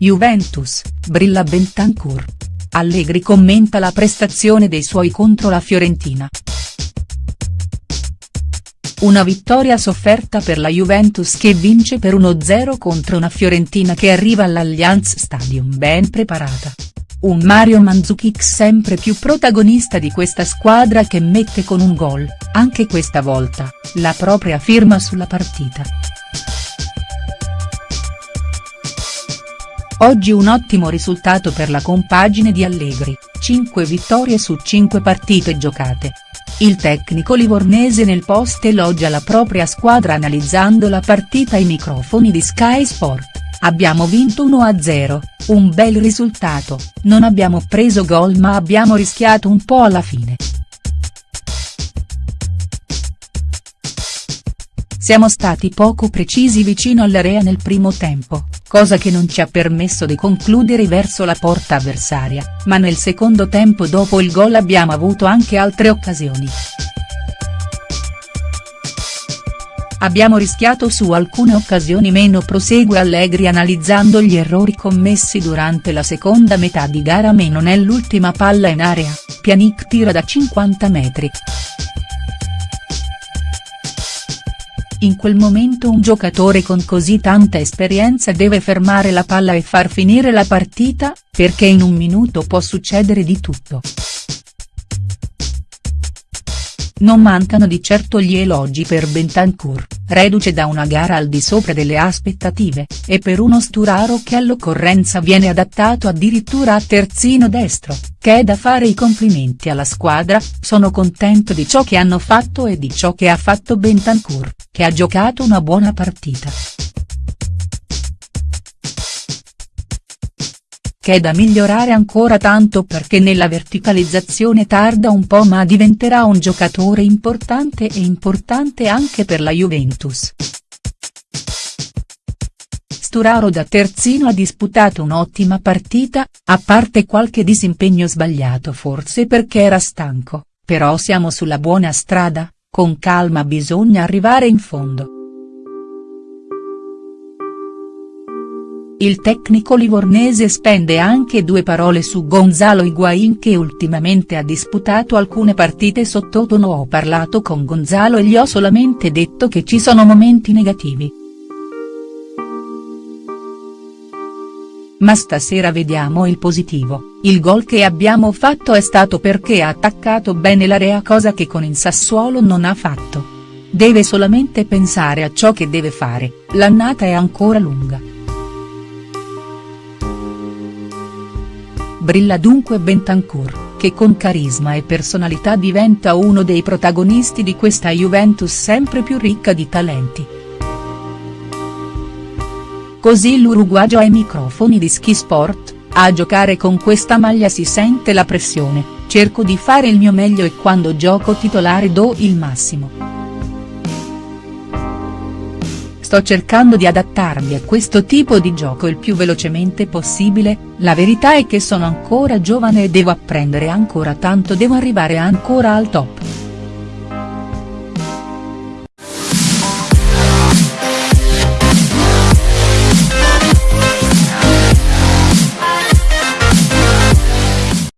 Juventus, brilla Bentancur. Allegri commenta la prestazione dei suoi contro la Fiorentina. Una vittoria sofferta per la Juventus che vince per 1-0 contro una Fiorentina che arriva all'Allianz Stadium ben preparata. Un Mario Mandzukic sempre più protagonista di questa squadra che mette con un gol, anche questa volta, la propria firma sulla partita. Oggi un ottimo risultato per la compagine di Allegri, 5 vittorie su 5 partite giocate. Il tecnico livornese nel post elogia la propria squadra analizzando la partita ai microfoni di Sky Sport, abbiamo vinto 1-0, un bel risultato, non abbiamo preso gol ma abbiamo rischiato un po' alla fine. Siamo stati poco precisi vicino all'area nel primo tempo, cosa che non ci ha permesso di concludere verso la porta avversaria, ma nel secondo tempo dopo il gol abbiamo avuto anche altre occasioni. Abbiamo rischiato su alcune occasioni meno prosegue Allegri analizzando gli errori commessi durante la seconda metà di gara meno nell'ultima palla in area, Pjanic tira da 50 metri. In quel momento un giocatore con così tanta esperienza deve fermare la palla e far finire la partita, perché in un minuto può succedere di tutto. Non mancano di certo gli elogi per Bentancur, reduce da una gara al di sopra delle aspettative, e per uno Sturaro che all'occorrenza viene adattato addirittura a terzino destro, che è da fare i complimenti alla squadra, sono contento di ciò che hanno fatto e di ciò che ha fatto Bentancur, che ha giocato una buona partita. È da migliorare ancora tanto perché nella verticalizzazione tarda un po' ma diventerà un giocatore importante e importante anche per la Juventus. Sturaro da terzino ha disputato un'ottima partita, a parte qualche disimpegno sbagliato forse perché era stanco, però siamo sulla buona strada, con calma bisogna arrivare in fondo. Il tecnico livornese spende anche due parole su Gonzalo Higuain che ultimamente ha disputato alcune partite sottotono ho parlato con Gonzalo e gli ho solamente detto che ci sono momenti negativi. Ma stasera vediamo il positivo, il gol che abbiamo fatto è stato perché ha attaccato bene l'area cosa che con il Sassuolo non ha fatto. Deve solamente pensare a ciò che deve fare, l'annata è ancora lunga. Brilla dunque Bentancur, che con carisma e personalità diventa uno dei protagonisti di questa Juventus sempre più ricca di talenti. Così l'uruguagio ai microfoni di Ski Sport, a giocare con questa maglia si sente la pressione, cerco di fare il mio meglio e quando gioco titolare do il massimo. Sto cercando di adattarmi a questo tipo di gioco il più velocemente possibile, la verità è che sono ancora giovane e devo apprendere ancora tanto devo arrivare ancora al top.